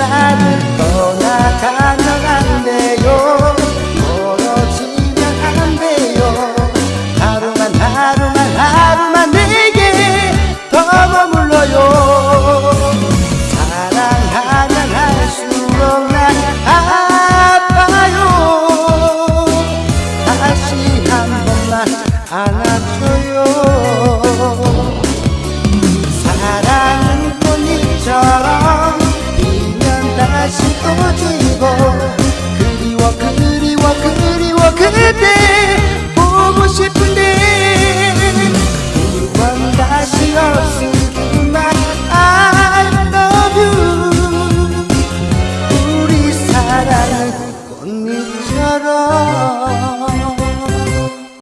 나를 떠나가면 안 돼요. 멀어지면 안 돼요. 하루만 하루만 하루만 내게 더 머물러요. 사랑하면 할수록 난 아파요. 다시 한 번만 안아줘요. 어지고 그리워 그리워 그리워 그대 보고 싶은데 그건 다시 없으니만 I love you. 우리 사랑은 꽃잎처럼